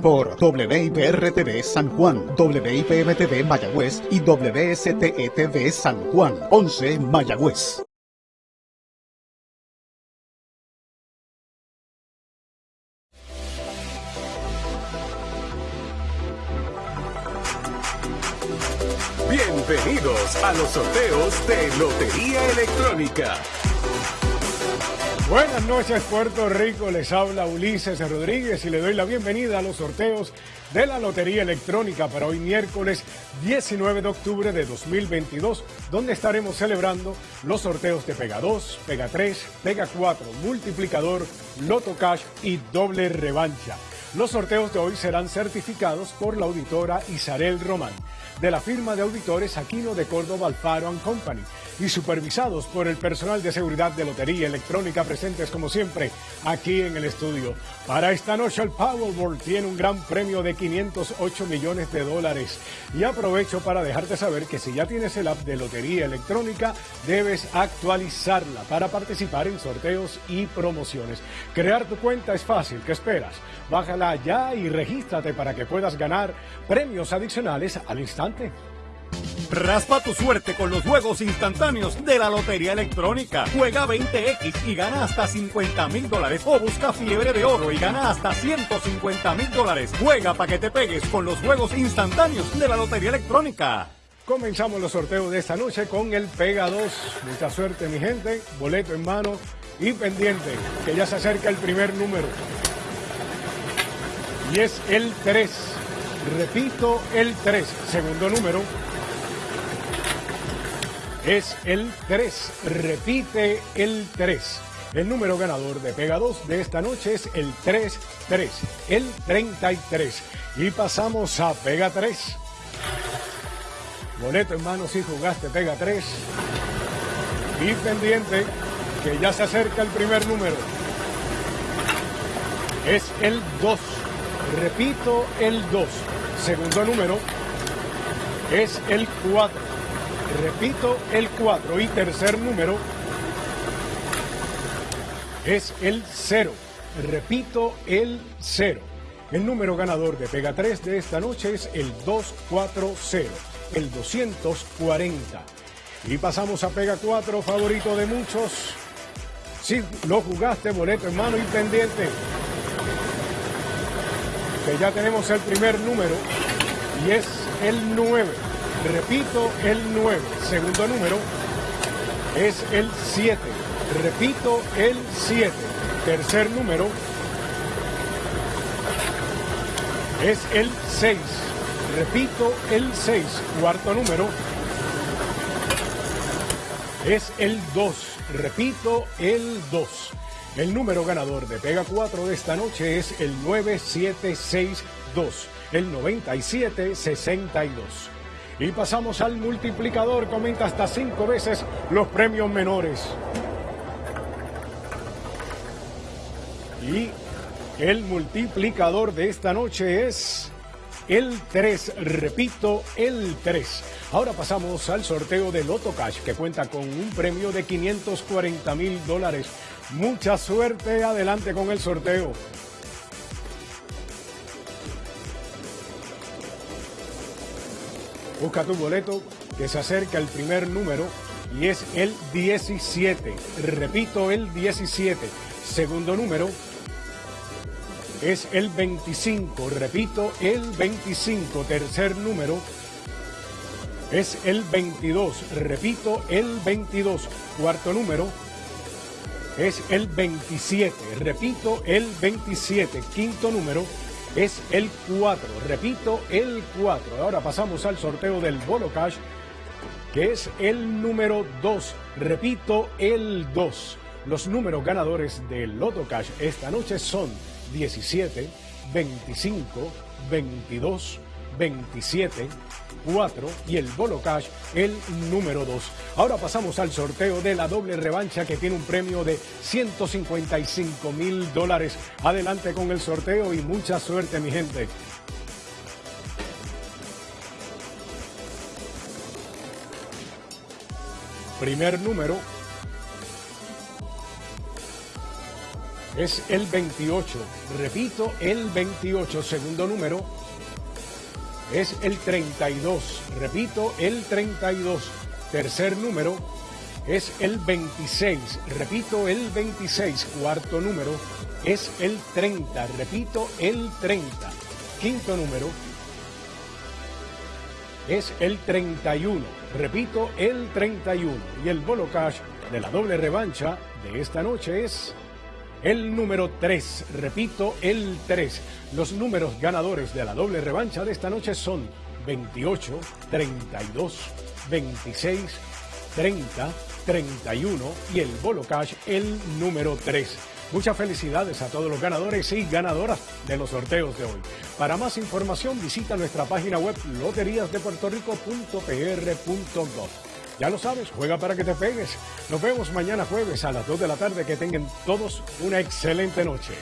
por WIPR-TV San Juan, WIPM-TV Mayagüez y WSTE-TV San Juan, 11 Mayagüez. Bienvenidos a los sorteos de Lotería Electrónica. Buenas noches Puerto Rico, les habla Ulises Rodríguez y le doy la bienvenida a los sorteos de la Lotería Electrónica para hoy miércoles 19 de octubre de 2022, donde estaremos celebrando los sorteos de Pega 2, Pega 3, Pega 4, Multiplicador, Loto Cash y Doble Revancha. Los sorteos de hoy serán certificados por la auditora Isarel Román de la firma de auditores Aquino de Córdoba Alfaro Company y supervisados por el personal de seguridad de Lotería Electrónica presentes como siempre aquí en el estudio. Para esta noche el Powerball tiene un gran premio de 508 millones de dólares y aprovecho para dejarte saber que si ya tienes el app de Lotería Electrónica debes actualizarla para participar en sorteos y promociones. Crear tu cuenta es fácil, ¿qué esperas? Ya y regístrate para que puedas ganar premios adicionales al instante. Raspa tu suerte con los juegos instantáneos de la Lotería Electrónica. Juega 20X y gana hasta 50 mil dólares. O busca fiebre de oro y gana hasta 150 mil dólares. Juega para que te pegues con los juegos instantáneos de la Lotería Electrónica. Comenzamos los sorteos de esta noche con el Pega 2. Mucha suerte, mi gente. Boleto en mano y pendiente, que ya se acerca el primer número. Y es el 3. Repito, el 3. Segundo número es el 3. Repite el 3. El número ganador de Pega 2 de esta noche es el 3-3, el 33. Y pasamos a Pega 3. Boleto en mano si jugaste Pega 3. Y pendiente que ya se acerca el primer número. Es el 2. Repito, el 2. Segundo número es el 4. Repito, el 4. Y tercer número es el 0. Repito, el 0. El número ganador de Pega 3 de esta noche es el 240, el 240. Y pasamos a Pega 4, favorito de muchos. Si lo jugaste, boleto en mano y pendiente que ya tenemos el primer número y es el 9. Repito, el 9. Segundo número es el 7. Repito, el 7. Tercer número es el 6. Repito, el 6. Cuarto número es el 2. Repito, el 2. El número ganador de Pega 4 de esta noche es el 9762, el 9762. Y pasamos al multiplicador, comenta hasta cinco veces los premios menores. Y el multiplicador de esta noche es el 3, repito, el 3. Ahora pasamos al sorteo de Loto Cash, que cuenta con un premio de 540 mil dólares Mucha suerte, adelante con el sorteo. Busca tu boleto que se acerca el primer número y es el 17. Repito, el 17. Segundo número es el 25. Repito, el 25. Tercer número es el 22. Repito, el 22. Cuarto número es el 27. Repito, el 27. Quinto número es el 4. Repito, el 4. Ahora pasamos al sorteo del Bolo Cash, que es el número 2. Repito, el 2. Los números ganadores del Loto Cash esta noche son 17, 25, 22, 27, 4 y el Bolo Cash el número 2. Ahora pasamos al sorteo de la doble revancha que tiene un premio de 155 mil dólares. Adelante con el sorteo y mucha suerte mi gente. Primer número es el 28. Repito, el 28. Segundo número es el 32. Repito, el 32. Tercer número es el 26. Repito, el 26. Cuarto número es el 30. Repito, el 30. Quinto número es el 31. Repito, el 31. Y el bolo cash de la doble revancha de esta noche es el número 3. Repito, el 3. Los números ganadores de la doble revancha de esta noche son 28, 32, 26, 30, 31 y el bolo cash el número 3. Muchas felicidades a todos los ganadores y ganadoras de los sorteos de hoy. Para más información visita nuestra página web loteriasdepuertorico.pr.gov. Ya lo sabes, juega para que te pegues. Nos vemos mañana jueves a las 2 de la tarde. Que tengan todos una excelente noche.